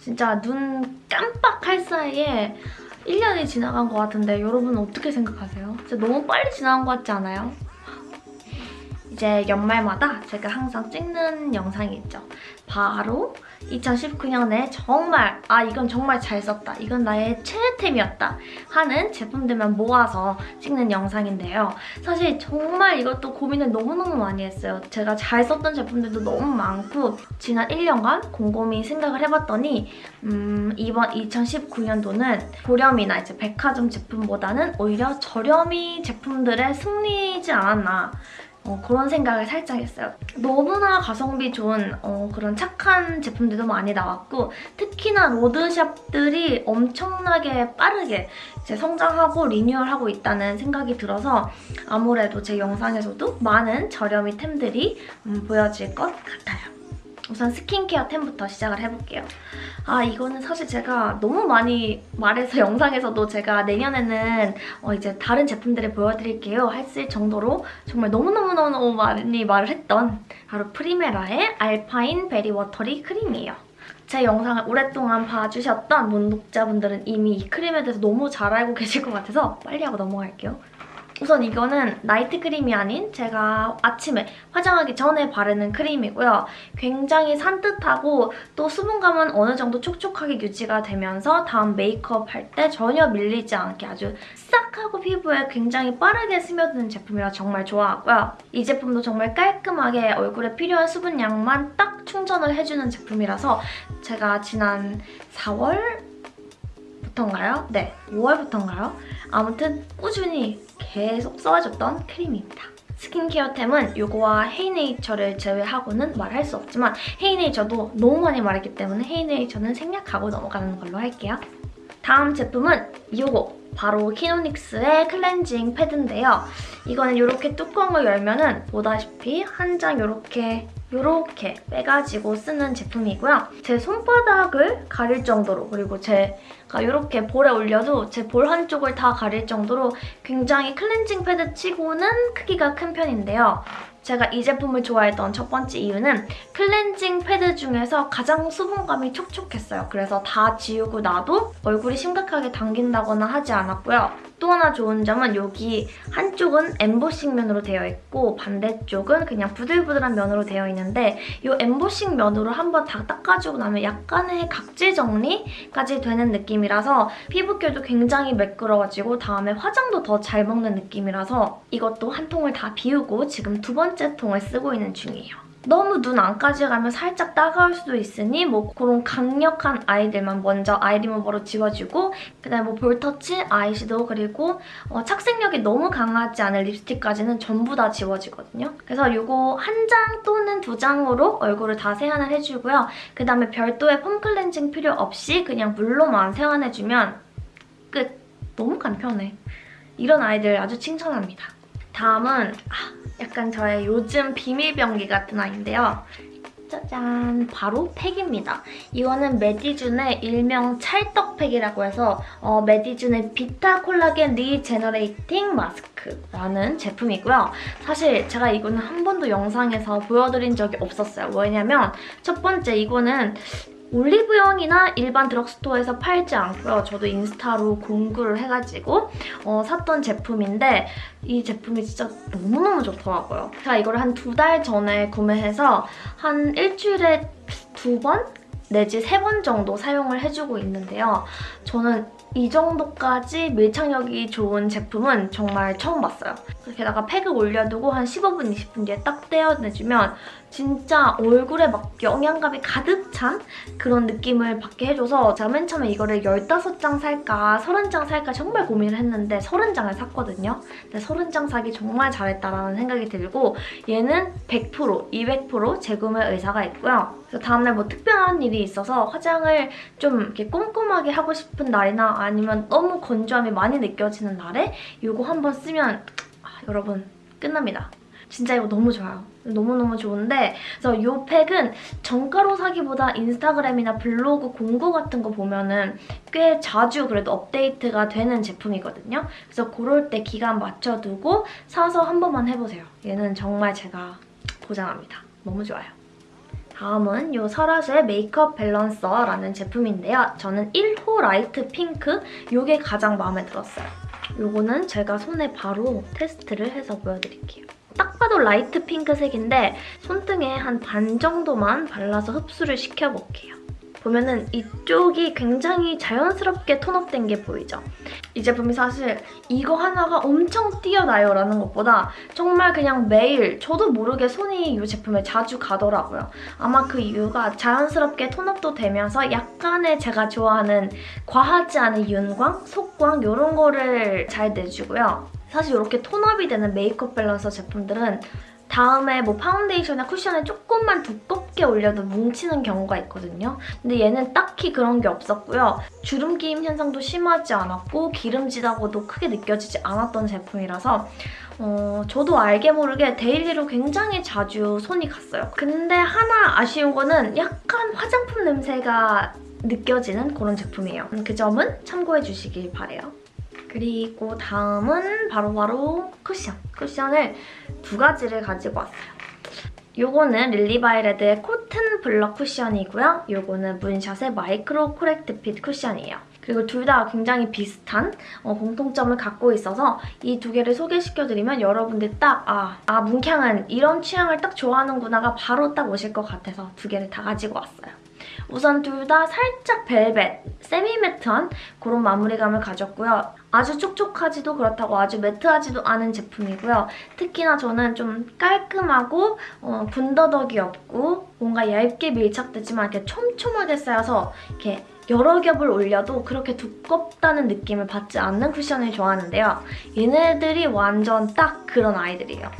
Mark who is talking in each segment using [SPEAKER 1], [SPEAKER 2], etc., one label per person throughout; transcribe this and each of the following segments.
[SPEAKER 1] 진짜 눈 깜빡할 사이에 1년이 지나간 것 같은데 여러분 어떻게 생각하세요? 진짜 너무 빨리 지나간 것 같지 않아요? 이제 연말마다 제가 항상 찍는 영상이 있죠. 바로 2019년에 정말 아 이건 정말 잘 썼다. 이건 나의 최애템이었다 하는 제품들만 모아서 찍는 영상인데요. 사실 정말 이것도 고민을 너무너무 많이 했어요. 제가 잘 썼던 제품들도 너무 많고 지난 1년간 곰곰이 생각을 해봤더니 음, 이번 2019년도는 고렴이나 이제 백화점 제품보다는 오히려 저렴이 제품들의 승리이지 않았나 어, 그런 생각을 살짝 했어요. 너무나 가성비 좋은 어, 그런 착한 제품들도 많이 나왔고 특히나 로드샵들이 엄청나게 빠르게 이제 성장하고 리뉴얼하고 있다는 생각이 들어서 아무래도 제 영상에서도 많은 저렴이 템들이 음, 보여질 것 같아요. 우선 스킨케어 템부터 시작을 해볼게요. 아 이거는 사실 제가 너무 많이 말해서 영상에서도 제가 내년에는 어, 이제 다른 제품들을 보여드릴게요 했을 정도로 정말 너무너무너무 많이 말을 했던 바로 프리메라의 알파인 베리 워터리 크림이에요. 제 영상을 오랫동안 봐주셨던 문독자분들은 이미 이 크림에 대해서 너무 잘 알고 계실 것 같아서 빨리 하고 넘어갈게요. 우선 이거는 나이트 크림이 아닌 제가 아침에 화장하기 전에 바르는 크림이고요. 굉장히 산뜻하고 또 수분감은 어느 정도 촉촉하게 유지가 되면서 다음 메이크업 할 때 전혀 밀리지 않게 아주 싹 하고 피부에 굉장히 빠르게 스며드는 제품이라 정말 좋아하고요. 이 제품도 정말 깔끔하게 얼굴에 필요한 수분량만 딱 충전을 해주는 제품이라서 제가 지난 4월 부터인가요? 네, 5월부터인가요? 아무튼 꾸준히 계속 써줬던 크림입니다. 스킨케어템은 이거와 헤이네이처를 제외하고는 말할 수 없지만 헤이네이처도 너무 많이 말했기 때문에 헤이네이처는 생략하고 넘어가는 걸로 할게요. 다음 제품은 이거 바로 키노닉스의 클렌징 패드인데요. 이거는 이렇게 뚜껑을 열면 은 보다시피 한 장 이렇게 이렇게 빼가지고 쓰는 제품이고요. 제 손바닥을 가릴 정도로 그리고 제가 이렇게 볼에 올려도 제 볼 한쪽을 다 가릴 정도로 굉장히 클렌징 패드 치고는 크기가 큰 편인데요. 제가 이 제품을 좋아했던 첫 번째 이유는 클렌징 패드 중에서 가장 수분감이 촉촉했어요. 그래서 다 지우고 나도 얼굴이 심각하게 당긴다거나 하지 않았고요. 또 하나 좋은 점은 여기 한쪽은 엠보싱 면으로 되어 있고 반대쪽은 그냥 부들부들한 면으로 되어 있는데 이 엠보싱 면으로 한번 다 닦아주고 나면 약간의 각질 정리까지 되는 느낌이라서 피부결도 굉장히 매끄러워지고 다음에 화장도 더 잘 먹는 느낌이라서 이것도 한 통을 다 비우고 지금 두 번째 통을 쓰고 있는 중이에요. 너무 눈 안까지 가면 살짝 따가울 수도 있으니 뭐 그런 강력한 아이들만 먼저 아이 리무버로 지워주고 그다음에 뭐 볼터치, 아이섀도우 그리고 어, 착색력이 너무 강하지 않은 립스틱까지는 전부 다 지워지거든요. 그래서 이거 한 장 또는 두 장으로 얼굴을 다 세안을 해주고요. 그다음에 별도의 폼 클렌징 필요 없이 그냥 물로만 세안해주면 끝! 너무 간편해. 이런 아이들 아주 칭찬합니다. 다음은 아, 약간 저의 요즘 비밀병기 같은 아이인데요. 짜잔! 바로 팩입니다. 이거는 메디준의 일명 찰떡팩이라고 해서 어, 메디준의 Vita Collagen Regenerating Mask라는 제품이고요. 사실 제가 이거는 한 번도 영상에서 보여드린 적이 없었어요. 왜냐면 첫 번째 이거는 올리브영이나 일반 drugstore에서 팔지 않고요. 저도 인스타로 공구를 해가지고 어, 샀던 제품인데 이 제품이 진짜 너무너무 좋더라고요. 제가 이거를 한 두 달 전에 구매해서 한 일주일에 두 번? 내지 세 번 정도 사용을 해주고 있는데요. 저는 이 정도까지 밀착력이 좋은 제품은 정말 처음 봤어요. 게다가 팩을 올려두고 한 15분, 20분 뒤에 딱 떼어내주면 진짜 얼굴에 막 영양감이 가득 찬 그런 느낌을 받게 해줘서 제가 맨 처음에 이거를 15장 살까 30장 살까 정말 고민을 했는데 30장을 샀거든요. 근데 30장 사기 정말 잘했다라는 생각이 들고 얘는 100% 200% 재구매 의사가 있고요. 그래서 다음날 뭐 특별한 일이 있어서 화장을 좀 이렇게 꼼꼼하게 하고 싶은 날이나 아니면 너무 건조함이 많이 느껴지는 날에 이거 한번 쓰면 아, 여러분 끝납니다. 진짜 이거 너무 좋아요. 너무너무 좋은데 그래서 이 팩은 정가로 사기보다 인스타그램이나 블로그 공구 같은 거 보면은 꽤 자주 그래도 업데이트가 되는 제품이거든요. 그래서 그럴 때 기간 맞춰두고 사서 한 번만 해보세요. 얘는 정말 제가 보장합니다. 너무 좋아요. 다음은 이 설화수의 makeup balancer라는 제품인데요. 저는 1호 light pink 이게 가장 마음에 들었어요. 이거는 제가 손에 바로 테스트를 해서 보여드릴게요. 딱 봐도 light 핑크색인데 손등에 한 반 정도만 발라서 흡수를 시켜볼게요. 보면은 이쪽이 굉장히 자연스럽게 tone up된 게 보이죠? 이 제품이 사실 이거 하나가 엄청 뛰어나요 라는 것보다 정말 그냥 매일 저도 모르게 손이 이 제품에 자주 가더라고요. 아마 그 이유가 자연스럽게 tone up도 되면서 약간의 제가 좋아하는 과하지 않은 윤광, 속광 이런 거를 잘 내주고요. 사실 이렇게 tone up이 되는 makeup balancer 제품들은 다음에 뭐 파운데이션이나 쿠션을 조금만 두껍게 올려도 뭉치는 경우가 있거든요. 근데 얘는 딱히 그런 게 없었고요. 주름 끼임 현상도 심하지 않았고 기름지다고도 크게 느껴지지 않았던 제품이라서 어, 저도 알게 모르게 daily로 굉장히 자주 손이 갔어요. 근데 하나 아쉬운 거는 약간 화장품 냄새가 느껴지는 그런 제품이에요. 그 점은 참고해 주시길 바래요. 그리고 다음은 바로 바로 쿠션. 쿠션을 두 가지를 가지고 왔어요. 요거는 릴리바이레드의 Cotton Blur Cushion이고요. 요거는 문샷의 Micro Correct Fit Cushion이에요. 그리고 둘 다 굉장히 비슷한 어, 공통점을 갖고 있어서 이 두 개를 소개시켜드리면 여러분들 딱 아, 아 문캉은 이런 취향을 딱 좋아하는구나가 바로 딱 오실 것 같아서 두 개를 다 가지고 왔어요. 우선 둘 다 살짝 벨벳, 세미매트한 그런 마무리감을 가졌고요. 아주 촉촉하지도 그렇다고 아주 매트하지도 않은 제품이고요. 특히나 저는 좀 깔끔하고 어, 군더더기 없고 뭔가 얇게 밀착되지만 이렇게 촘촘하게 쌓여서 이렇게 여러 겹을 올려도 그렇게 두껍다는 느낌을 받지 않는 쿠션을 좋아하는데요. 얘네들이 완전 딱 그런 아이들이에요.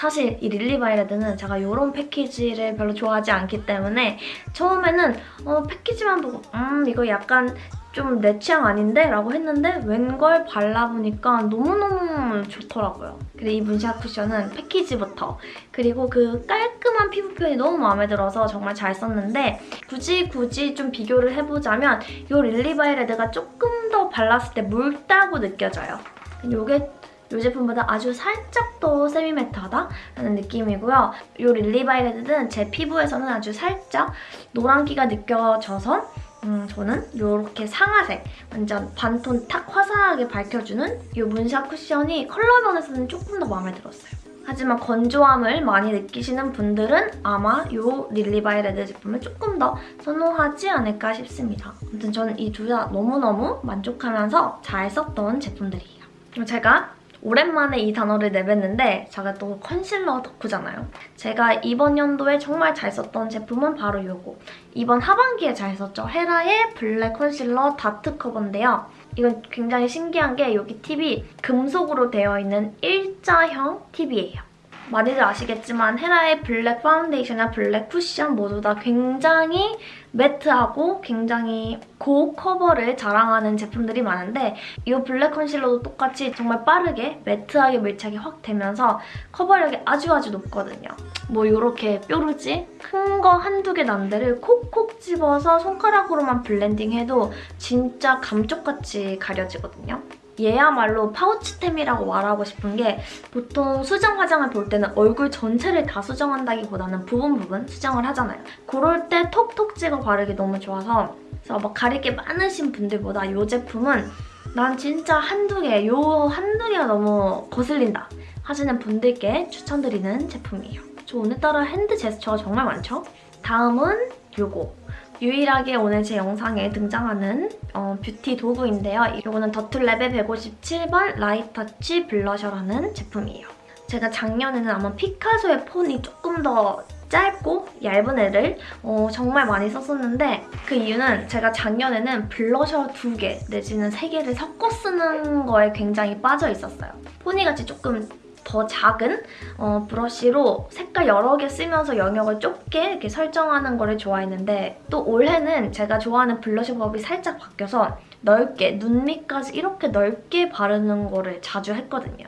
[SPEAKER 1] 사실 이 릴리바이레드는 제가 이런 패키지를 별로 좋아하지 않기 때문에 처음에는 어, 패키지만 보고 음 이거 약간 좀 내 취향 아닌데? 라고 했는데 웬걸 발라보니까 너무너무 좋더라고요. 그리고 이 문샷 쿠션은 패키지부터 그리고 그 깔끔한 피부 표현이 너무 마음에 들어서 정말 잘 썼는데 굳이 굳이 좀 비교를 해보자면 이 릴리바이레드가 조금 더 발랐을 때 묽다고 느껴져요. 이게 이 제품보다 아주 살짝 더 세미매트하다라는 느낌이고요. 이 릴리바이레드는 제 피부에서는 아주 살짝 노란기가 느껴져서 음, 저는 이렇게 상아색, 완전 반톤 탁 화사하게 밝혀주는 이 문샷 쿠션이 컬러 면에서는 조금 더 마음에 들었어요. 하지만 건조함을 많이 느끼시는 분들은 아마 이 릴리바이레드 제품을 조금 더 선호하지 않을까 싶습니다. 아무튼 저는 이 둘 다 너무너무 만족하면서 잘 썼던 제품들이에요. 제가 오랜만에 이 단어를 내뱉는데 제가 또 컨실러 덕후잖아요. 제가 이번 연도에 정말 잘 썼던 제품은 바로 이거. 이번 하반기에 잘 썼죠. 헤라의 Black Concealer Dot Cover인데요. 이건 굉장히 신기한 게 여기 tip이 금속으로 되어 있는 일자형 tip이에요. 많이들 아시겠지만 헤라의 Black Foundation이나 Black Cushion 모두 다 굉장히 matte하고 굉장히 고cover를 자랑하는 제품들이 많은데 이 Black Concealer도 똑같이 정말 빠르게 matte하게 밀착이 확 되면서 cover력이 아주 아주 높거든요. 뭐 이렇게 뾰루지 큰 거 한두 개 난 데를 콕콕 집어서 손가락으로만 블렌딩해도 진짜 감쪽같이 가려지거든요. 얘야말로 파우치템이라고 말하고 싶은 게 보통 수정 화장을 볼 때는 얼굴 전체를 다 수정한다기보다는 부분 부분 수정을 하잖아요. 그럴 때 톡톡 찍어 바르기 너무 좋아서 그래서 막 가릴 게 많으신 분들보다 이 제품은 난 진짜 한두 개, 요 한두 개가 너무 거슬린다 하시는 분들께 추천드리는 제품이에요. 저 오늘따라 hand 제스처가 정말 많죠? 다음은 요거. 유일하게 오늘 제 영상에 등장하는 어, 뷰티 도구인데요. 이거는 더툴랩의 157번 Light Touch Blusher라는 제품이에요. 제가 작년에는 아마 피카소의 폰이 조금 더 짧고 얇은 애를 어, 정말 많이 썼었는데 그 이유는 제가 작년에는 블러셔 두 개 내지는 세 개를 섞어 쓰는 거에 굉장히 빠져 있었어요. 포니같이 조금 더 작은 어, 브러쉬로 색깔 여러 개 쓰면서 영역을 좁게 이렇게 설정하는 거를 좋아했는데 또 올해는 제가 좋아하는 블러셔 법이 살짝 바뀌어서 넓게, 눈 밑까지 이렇게 넓게 바르는 거를 자주 했거든요.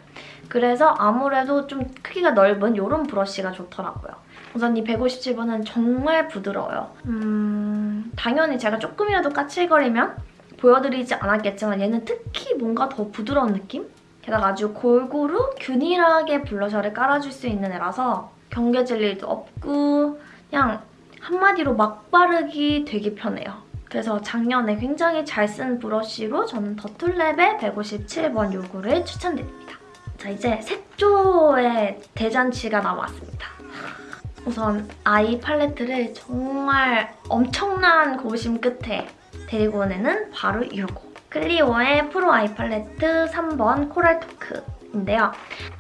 [SPEAKER 1] 그래서 아무래도 좀 크기가 넓은 이런 브러쉬가 좋더라고요. 우선 이 157번은 정말 부드러워요. 음, 당연히 제가 조금이라도 까칠거리면 보여드리지 않았겠지만 얘는 특히 뭔가 더 부드러운 느낌? 게다가 아주 골고루 균일하게 블러셔를 깔아줄 수 있는 애라서 경계질 일도 없고 그냥 한마디로 막 바르기 되게 편해요. 그래서 작년에 굉장히 잘 쓴 브러쉬로 저는 더툴랩의 157번 요거를 추천드립니다. 자 이제 색조의 대잔치가 남았습니다. 우선 아이 팔레트를 정말 엄청난 고심 끝에 데리고 온 애는 바로 이거. 클리오의 프로 아이 팔레트 3번 코랄 토크 인데요.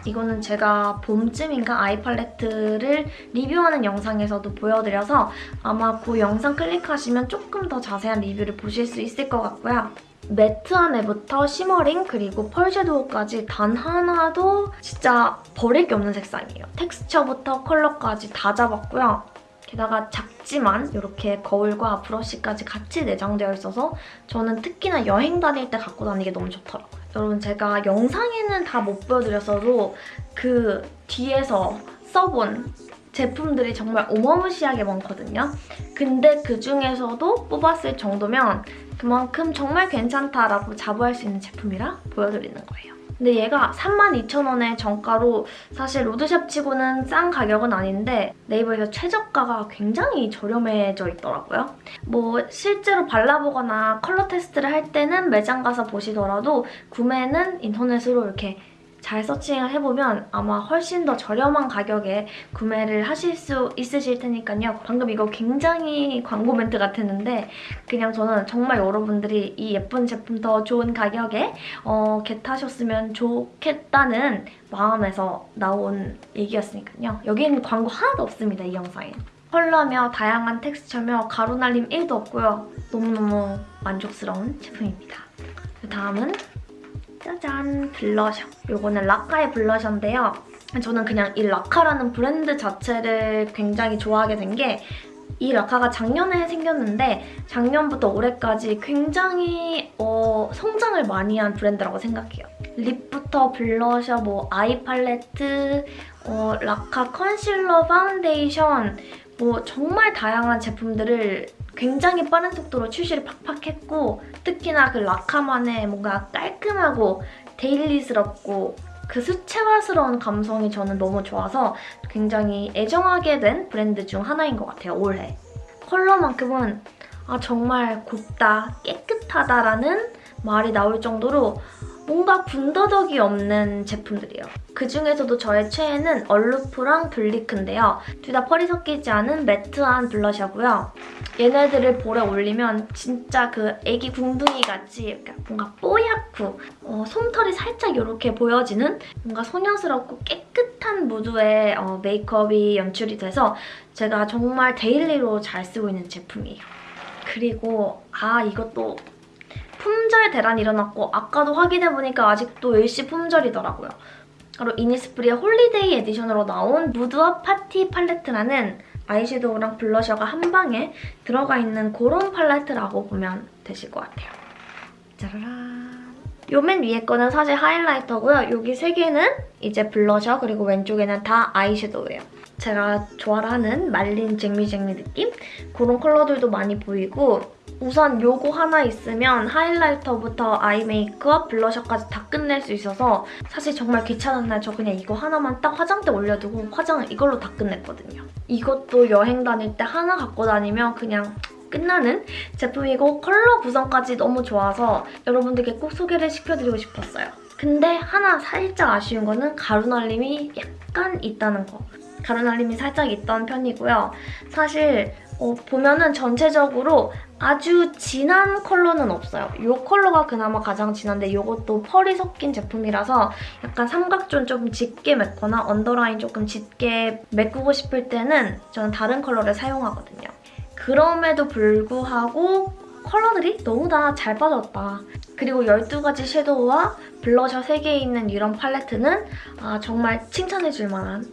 [SPEAKER 1] 이거는 제가 봄쯤인가 아이 팔레트를 리뷰하는 영상에서도 보여드려서 아마 그 영상 클릭하시면 조금 더 자세한 리뷰를 보실 수 있을 것 같고요. 매트한 애부터 시머링 그리고 펄 섀도우까지 단 하나도 진짜 버릴 게 없는 색상이에요. 텍스처부터 컬러까지 다 잡았고요. 게다가 작지만 이렇게 거울과 브러쉬까지 같이 내장되어 있어서 저는 특히나 여행 다닐 때 갖고 다니기 너무 좋더라고요. 여러분 제가 영상에는 다 못 보여드렸어도 그 뒤에서 써본 제품들이 정말 어마무시하게 많거든요. 근데 그중에서도 뽑았을 정도면 그만큼 정말 괜찮다라고 자부할 수 있는 제품이라 보여드리는 거예요. 근데 얘가 32,000원의 정가로 사실 로드샵 치고는 싼 가격은 아닌데 네이버에서 최저가가 굉장히 저렴해져 있더라고요. 뭐 실제로 발라보거나 컬러 테스트를 할 때는 매장 가서 보시더라도 구매는 인터넷으로 이렇게 잘 서칭을 해보면 아마 훨씬 더 저렴한 가격에 구매를 하실 수 있으실 테니까요. 방금 이거 굉장히 광고 멘트 같았는데 그냥 저는 정말 여러분들이 이 예쁜 제품 더 좋은 가격에 어, get하셨으면 좋겠다는 마음에서 나온 얘기였으니까요. 여기는 광고 하나도 없습니다, 이 영상에. 컬러며 다양한 텍스처며 가루날림 1도 없고요. 너무너무 만족스러운 제품입니다. 그 다음은 짜잔 블러셔. 이거는 라카의 블러셔인데요. 저는 그냥 이 라카라는 브랜드 자체를 굉장히 좋아하게 된 게 이 라카가 작년에 생겼는데 작년부터 올해까지 굉장히 어, 성장을 많이 한 브랜드라고 생각해요. 립부터 블러셔, 뭐 eye 팔레트, 어, 라카 컨실러 파운데이션 뭐 정말 다양한 제품들을 굉장히 빠른 속도로 출시를 팍팍 했고 특히나 그 라카만의 뭔가 깔끔하고 데일리스럽고 그 수채화스러운 감성이 저는 너무 좋아서 굉장히 애정하게 된 브랜드 중 하나인 것 같아요, 올해. 컬러만큼은 아 정말 곱다, 깨끗하다라는 말이 나올 정도로 뭔가 군더더기 없는 제품들이에요. 그중에서도 저의 최애는 얼루프랑 블리크인데요. 둘 다 펄이 섞이지 않은 매트한 블러셔고요. 얘네들을 볼에 올리면 진짜 그 애기 궁둥이 같이 뭔가 뽀얗고 어, 솜털이 살짝 이렇게 보여지는 뭔가 소녀스럽고 깨끗한 무드의 어, 메이크업이 연출이 돼서 제가 정말 daily로 잘 쓰고 있는 제품이에요. 그리고 아 이것도 품절 대란이 일어났고 아까도 확인해보니까 아직도 일시 품절이더라고요. 바로 이니스프리의 holiday edition으로 나온 Mood Up Party Palette라는 아이섀도우랑 블러셔가 한 방에 들어가 있는 그런 팔레트라고 보면 되실 것 같아요. 짜라란. 요 맨 위에 거는 사실 하이라이터고요. 여기 세 개는 이제 블러셔 그리고 왼쪽에는 다 아이섀도우예요. 제가 좋아하는 말린 쟁미쟁미 느낌? 그런 컬러들도 많이 보이고 우선 요거 하나 있으면 하이라이터부터 아이 메이크업, 블러셔까지 다 끝낼 수 있어서 사실 정말 귀찮은 날 저 그냥 이거 하나만 딱 화장대 올려두고 화장을 이걸로 다 끝냈거든요. 이것도 여행 다닐 때 하나 갖고 다니면 그냥 끝나는 제품이고 컬러 구성까지 너무 좋아서 여러분들께 꼭 소개를 시켜드리고 싶었어요. 근데 하나 살짝 아쉬운 거는 가루날림이 약간 있다는 거. 가루날림이 살짝 있는 편이고요. 사실 어, 보면은 전체적으로 아주 진한 컬러는 없어요. 이 컬러가 그나마 가장 진한데 이것도 펄이 섞인 제품이라서 약간 삼각zone 조금 짙게 메꾸거나 underline 조금 짙게 메꾸고 싶을 때는 저는 다른 컬러를 사용하거든요. 그럼에도 불구하고 컬러들이 너무 다 잘 빠졌다. 그리고 12가지 섀도우와 블러셔 3개 있는 이런 팔레트는 아, 정말 칭찬해줄 만한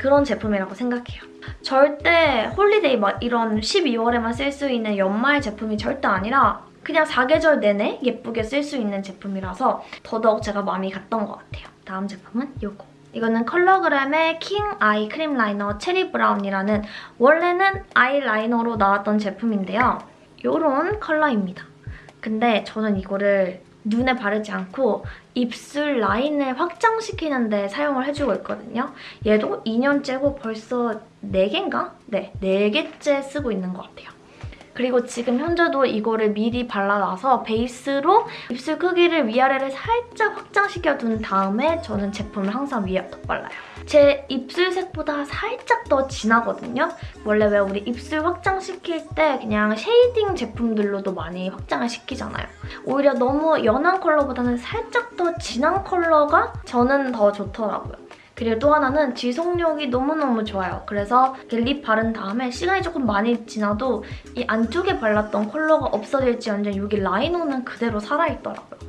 [SPEAKER 1] 그런 제품이라고 생각해요. 절대 holiday 막 이런 12월에만 쓸 수 있는 연말 제품이 절대 아니라 그냥 사계절 내내 예쁘게 쓸 수 있는 제품이라서 더더욱 제가 마음이 갔던 것 같아요. 다음 제품은 이거. 이거는 컬러그램의 킹 아이 크림 라이너 체리 브라운이라는 원래는 아이라이너로 나왔던 제품인데요. 이런 컬러입니다. 근데 저는 이거를 눈에 바르지 않고 입술 라인을 확장시키는 데 사용을 해주고 있거든요. 얘도 2년째고 벌써 4개인가? 네, 4개째 쓰고 있는 것 같아요. 그리고 지금 현재도 이거를 미리 발라놔서 베이스로 입술 크기를 위아래를 살짝 확장시켜 둔 다음에 저는 제품을 항상 위에 덧발라요. 제 입술 색보다 살짝 더 진하거든요. 원래 왜 우리 입술 확장시킬 때 그냥 shading 제품들로도 많이 확장을 시키잖아요. 오히려 너무 연한 컬러보다는 살짝 더 진한 컬러가 저는 더 좋더라고요. 그리고 또 하나는 지속력이 너무너무 좋아요. 그래서 lip 바른 다음에 시간이 조금 많이 지나도 이 안쪽에 발랐던 컬러가 없어질지언정 여기 라이너는 그대로 살아있더라고요.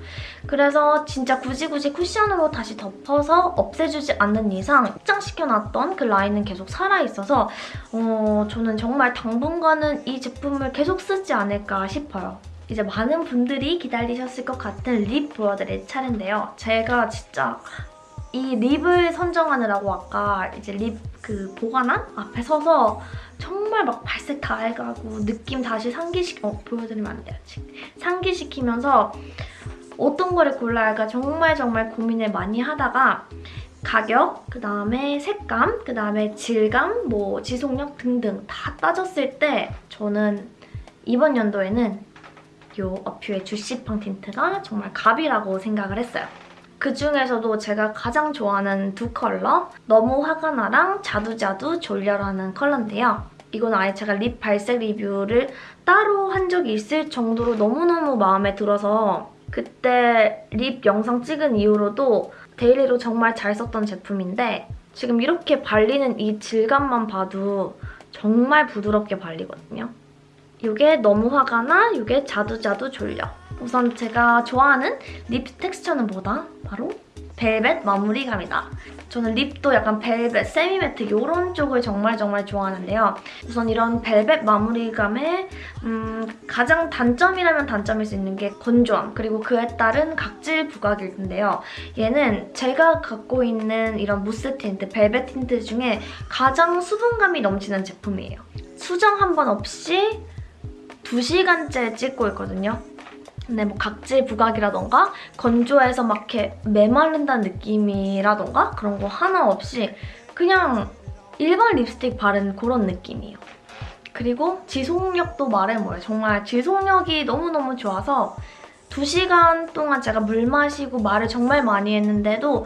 [SPEAKER 1] 그래서 진짜 굳이 굳이 쿠션으로 다시 덮어서 없애주지 않는 이상 확장시켜놨던 그 라인은 계속 살아있어서 어, 저는 정말 당분간은 이 제품을 계속 쓰지 않을까 싶어요. 이제 많은 분들이 기다리셨을 것 같은 립 보여드릴 차례인데요. 제가 진짜 이 립을 선정하느라고 아까 이제 립 그 보관함 앞에 서서 정말 막 발색 다 해가고 느낌 다시 상기시키... 어, 보여드리면 안 돼요, 아직. 상기시키면서 어떤 거를 골라야 할까 정말 정말 고민을 많이 하다가 가격, 그 다음에 색감, 그 다음에 질감, 뭐 지속력 등등 다 따졌을 때 저는 이번 연도에는 이 어퓨의 주시팡 틴트가 정말 갑이라고 생각을 했어요. 그중에서도 제가 가장 좋아하는 두 컬러 너무 화가 나랑 자두자두 졸려라는 컬러인데요. 이건 아예 제가 lip 발색 리뷰를 따로 한 적이 있을 정도로 너무너무 마음에 들어서 그때 lip 영상 찍은 이후로도 daily로 정말 잘 썼던 제품인데 지금 이렇게 발리는 이 질감만 봐도 정말 부드럽게 발리거든요. 이게 너무 화가 나, 이게 자두자두 졸려. 우선 제가 좋아하는 립 텍스처는 뭐다? 바로 벨벳 마무리감이다. 저는 lip도 약간 벨벳, semi-matte 이런 쪽을 정말 정말 좋아하는데요. 우선 이런 벨벳 마무리감의 음, 가장 단점이라면 단점일 수 있는 게 건조함 그리고 그에 따른 각질 부각일 텐데요. 얘는 제가 갖고 있는 이런 무스 틴트, 벨벳 틴트 중에 가장 수분감이 넘치는 제품이에요. 수정 한 번 없이 2시간째 찍고 있거든요. 근데 뭐 각질 부각이라던가 건조해서 막 이렇게 메마른다는 느낌이라던가 그런 거 하나 없이 그냥 일반 립스틱 바른 그런 느낌이에요. 그리고 지속력도 말해 뭐예요. 정말 지속력이 너무너무 좋아서 2시간 동안 제가 물 마시고 말을 정말 많이 했는데도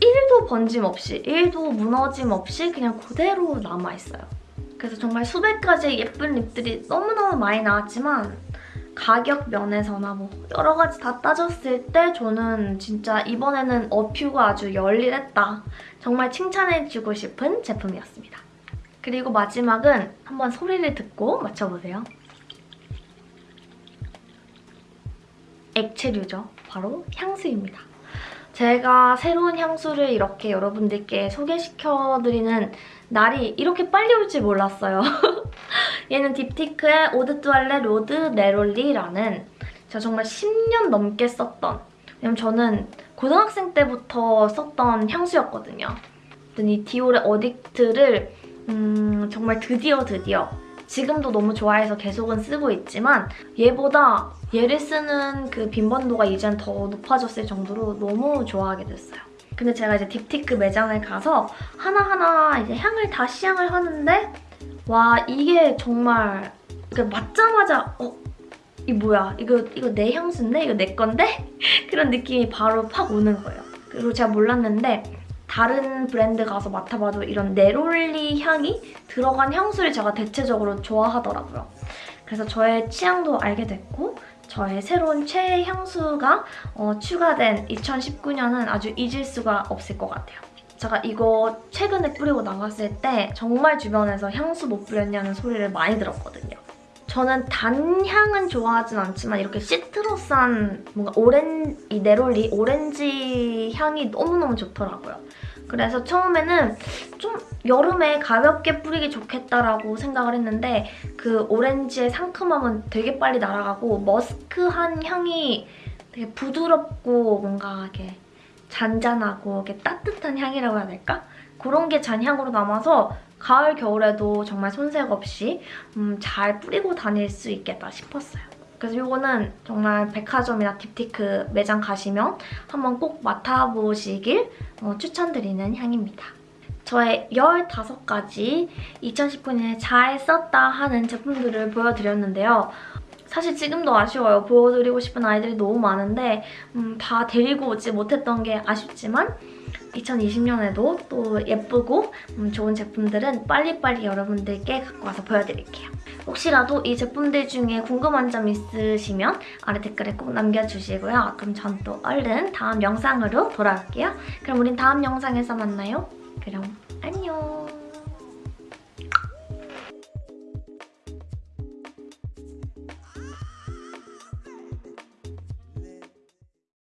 [SPEAKER 1] 1도 번짐 없이, 1도 무너짐 없이 그냥 그대로 남아있어요. 그래서 정말 수백 가지의 예쁜 립들이 너무너무 많이 나왔지만 가격 면에서나 뭐 여러 가지 다 따졌을 때 저는 진짜 이번에는 어퓨가 아주 열일했다. 정말 칭찬해주고 싶은 제품이었습니다. 그리고 마지막은 한번 소리를 듣고 맞춰보세요. 액체류죠. 바로 향수입니다. 제가 새로운 향수를 이렇게 여러분들께 소개시켜드리는 날이 이렇게 빨리 올 줄 몰랐어요. 얘는 딥티크의 eau de toilette 로드 네롤리라는 제가 정말 10년 넘게 썼던 왜냐면 저는 고등학생 때부터 썼던 향수였거든요. 이 디올의 어딕트를 음, 정말 드디어 드디어 지금도 너무 좋아해서 계속은 쓰고 있지만 얘보다 얘를 쓰는 그 빈번도가 이젠 더 높아졌을 정도로 너무 좋아하게 됐어요. 근데 제가 이제 딥티크 매장을 가서 하나하나 이제 향을 다 시향을 하는데 와 이게 정말 맞자마자 어? 이 뭐야? 이거 이거 내 향수인데? 이거 내 건데? 그런 느낌이 바로 팍 오는 거예요. 그리고 제가 몰랐는데 다른 브랜드 가서 맡아봐도 이런 네롤리 향이 들어간 향수를 제가 대체적으로 좋아하더라고요. 그래서 저의 취향도 알게 됐고 저의 새로운 최애 향수가 어, 추가된 2019년은 아주 잊을 수가 없을 것 같아요. 제가 이거 최근에 뿌리고 나갔을 때 정말 주변에서 향수 못 뿌렸냐는 소리를 많이 들었거든요. 저는 단향은 좋아하진 않지만 이렇게 시트러스한 뭔가 오렌 이 네롤리 오렌지 향이 너무너무 좋더라고요. 그래서 처음에는 좀 여름에 가볍게 뿌리기 좋겠다라고 생각을 했는데 그 오렌지의 상큼함은 되게 빨리 날아가고 머스크한 향이 되게 부드럽고 뭔가 이렇게 잔잔하고 따뜻한 향이라고 해야 될까? 그런 게 잔향으로 남아서 가을, 겨울에도 정말 손색 없이 음, 잘 뿌리고 다닐 수 있겠다 싶었어요. 그래서 이거는 정말 백화점이나 딥티크 매장 가시면 한번 꼭 맡아보시길 어, 추천드리는 향입니다. 저의 15가지 2019년에 잘 썼다 하는 제품들을 보여드렸는데요. 사실 지금도 아쉬워요. 보여드리고 싶은 아이들이 너무 많은데 음, 다 데리고 오지 못했던 게 아쉽지만 2020년에도 또 예쁘고 음, 좋은 제품들은 빨리빨리 여러분들께 갖고 와서 보여드릴게요. 혹시라도 이 제품들 중에 궁금한 점 있으시면 아래 댓글에 꼭 남겨주시고요. 그럼 전 또 얼른 다음 영상으로 돌아올게요. 그럼 우린 다음 영상에서 만나요. 그럼 안녕.